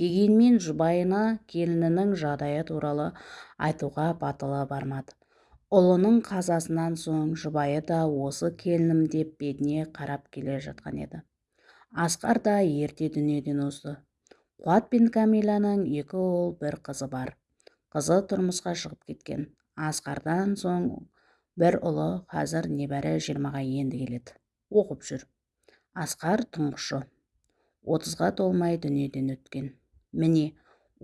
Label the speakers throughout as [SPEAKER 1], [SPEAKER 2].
[SPEAKER 1] дегенмен жұбайына келінінің жағдайы туралы айтуға батылы бармады. Ұлының қазасынан соң жұбайы да осы келінім деп бетіне қарап келе жатқан еді. Асқар да ерте дүниеден озды. Қуат пен кәмиланың екі ұл бір қызы бар. Қызы тұрмысқа шығып кеткен. Асқардан соң бір ұлы қазір небәрі жиырмаға енді келеді. Оқып жүр. Асқар тұңғышы. Отызға толмай дүниеден өткен. Міне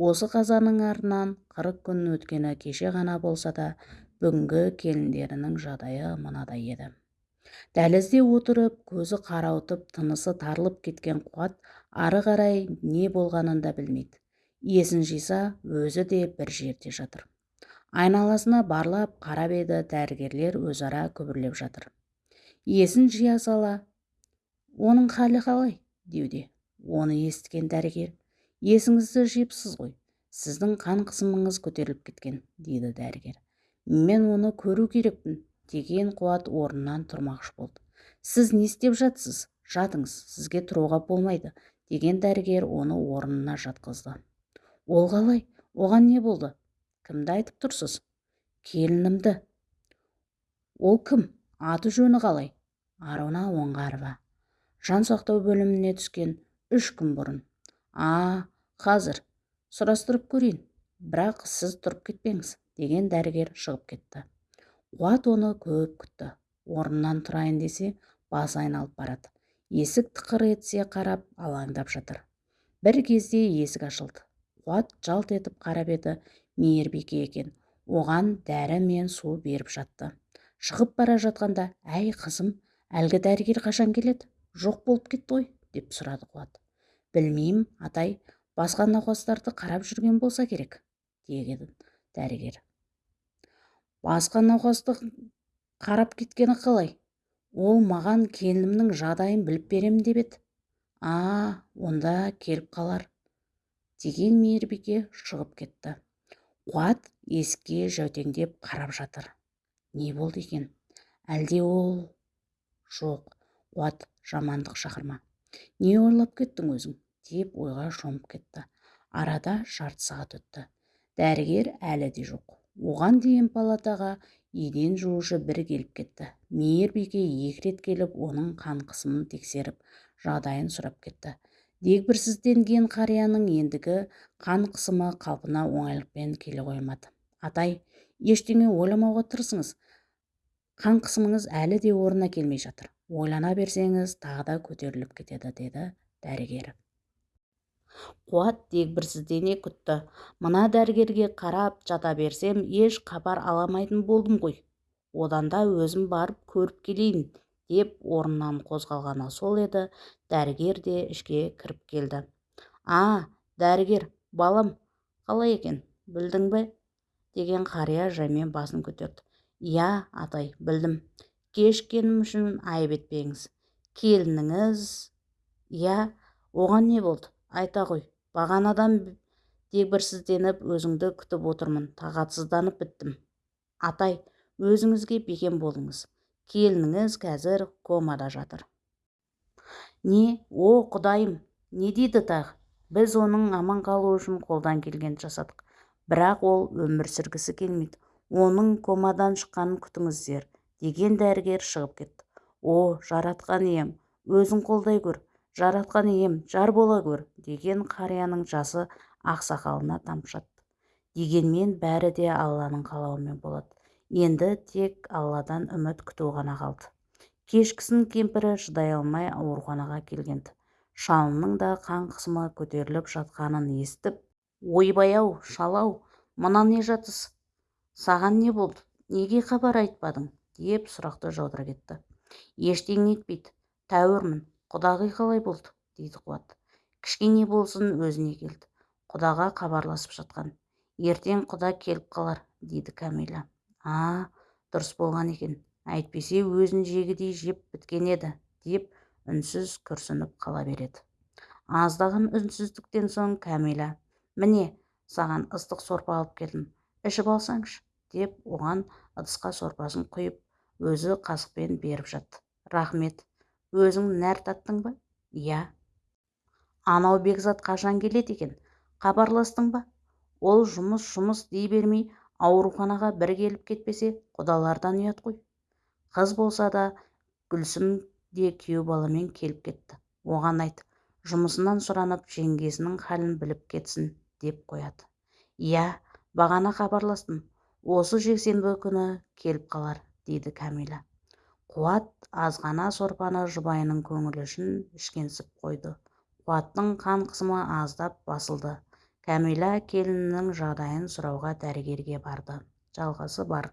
[SPEAKER 1] осы қазаның артынан қырық күн өткені кеше ғана болса да бүгінгі келіндерінің жағдайы мынадай еді. Дәлізде отырып көзі қарауытып тынысы тарылып кеткен қуат ары қарай не болғанын да білмейді. Есін жиса өзі де бір жерде жатыр. Айналасына барлап қарап еді дәрігерлер өзара күбірлеп жатыр. Есін жия сала оның халі қалай? деуде. Оны естіген дәрігер есіңізді жиыпсыз ғой. Сіздің қан қысымыңыз көтеріліп кеткен дейді дәрігер. Мен оны көру керекпін деген қуат орнынан тұрмақшы болды. Сіз не істеп жатсыз? Жатыңыз сізге тұруға болмайды деген дәрігер оны орнына жатқызды. Ол қалай? Оған не болды? Кімді айтып тұрсыз? Келінімді. Ол кім? Аты жөні қалай? Аруна оңғарова. Жан сақтау бөліміне түскен үш күн бұрын. А қазір сұрастырып көрейін. Бірақ сіз тұрып кетпеңіз деген дәрігер шығып кетті. Қуат оны көп күтті. Орнынан тұрайын десе басы айналып барады. Есік тықыр етсе қарап алаңдап жатыр. Бір кезде есік ашылды. Қуат жалт етіп қарап еді мейірбике екен оған дәрі мен су беріп жатты. Шығып бара жатқанда әй қызым әлгі дәрігер қашан келеді? Жоқ болып кетті ғой деп сұрады қуат. Білмеймін атай басқа науқастарды қарап жүрген болса керек деген дәрігер. Басқа науқасты қарап кеткені қалай? Ол маған келінімнің жағдайын біліп беремін деп еді. А онда келіп қалар деген мейірбике шығып кетті. Қуат есікке жәутеңдеп қарап жатыр. Не болды екен? Әлде ол жоқ? Қуат жамандық шақырма. Не ойлап кеттің өзің? деп ойға шомып кетті. Арада жарты сағат өтті. Дәрігер әлі де жоқ. Оған дейін палатаға еден жуушы бір келіп кетті. Мейірбике екі рет келіп оның қан қысымын тексеріп жағдайын сұрап кетті. Дегбірсізденген қарияның ендігі қан қысымы қалпына оңайлықпен келе қоймады. Атай ештеңе ойламауға тырысыңыз. Қан қысымыңыз әлі де орнына келмей жатыр. Ойлана берсеңіз тағы да көтеріліп кетеді деді дәрігер. Қуат дегбірсіздене күтті. Мына дәрігерге қарап жата берсем еш хабар аламайтын болдым ғой. Одан да өзім барып көріп келейін деп орнынан қозғалғаны сол еді. Дәрігер де ішке кіріп келді. А дәрігер балам қалай екен? Білдің бе? деген қария жаймен басын көтерді. Иә атай білдім. Кешіккенім үшін айып етпеңіз. Келініңіз иә оған не болды? Айта ғой бағанадан дегбірсізденіп өзіңді күтіп отырмын тағатсызданып біттім. Атай өзіңізге бекем болыңыз. Келініңіз қазір комада жатыр. Не о құдайым не дейді тағы? Біз оның аман қалуы үшін қолдан келгенді жасадық. Бірақ ол өмір сүргісі келмейді. Оның комадан шыққанын күтіңіздер. Деген дәрігер шығып кетті. О жаратқан ием өзің қолдай көр жаратқан ием жар бола көр деген қарияның жасы ақсақалына тамшатты дегенмен бәрі де алланың қалауымен болады. Енді тек алладан үміт күту ғана қалды. Кешкісін кемпірі шыдай алмай ауруханаға келгенді шалының да қан қысымы көтеріліп жатқанын естіп ойбай-ау шал-ау мына не жатыс? Саған не болды? Неге хабар айтпадың? Деп сұрақты жаудыра кетті. Ештеңе етпейді тәуірмін құдағи қалай болды дейді қуат. Кішкене болсын өзіне келді құдаға хабарласып жатқан. Ертең құда келіп қалар дейді кәмила а дұрыс болған екен әйтпесе өзін жегідей жеп біткен еді деп үнсіз күрсініп қала береді. Аздаған үнсіздіктен соң кәмила міне саған ыстық сорпа алып келдім ішіп алсаңшы деп оған ыдысқа сорпасын құйып өзі қасықпен беріп жатты рахмет. Өзің нәр таттың ба? Иә. Анау бекзат қашан келеді екен? Хабарластың ба? Ол жұмыс жұмыс дей бермей ауруханаға бір келіп кетпесе құдалардан ұят қой. Қыз болса да гүлсім де күйеу баламен келіп кетті. Оған айт жұмысынан сұранып жеңгесінің халін біліп кетсін деп қояды. Иә бағана хабарластым. Осы жексенбі күні келіп қалар. Дейді кәмила қуат азғана сорпаны жұбайының көңілі үшін ішкенсіп қойды. Қуаттың қан қысымы аздап басылды. Кәмила келінінің жағдайын сұрауға дәрігерге барды. Жалғасы бар.